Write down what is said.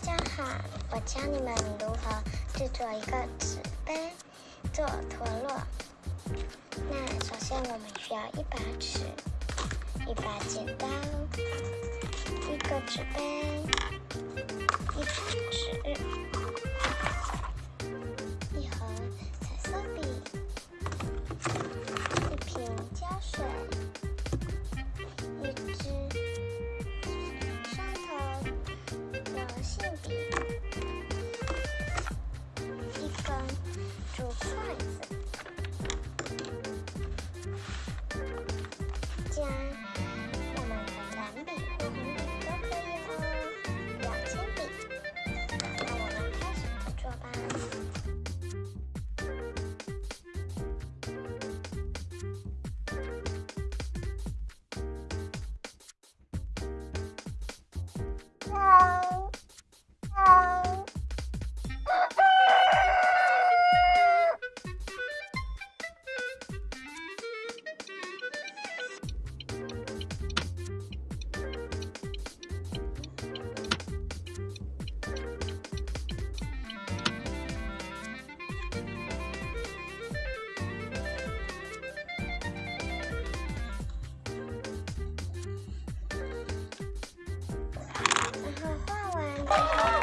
大家好，我教你们如何制作一个纸杯做陀螺。那首先我们需要一把尺、一把剪刀、一个纸杯、一张纸、special slice. Thank you.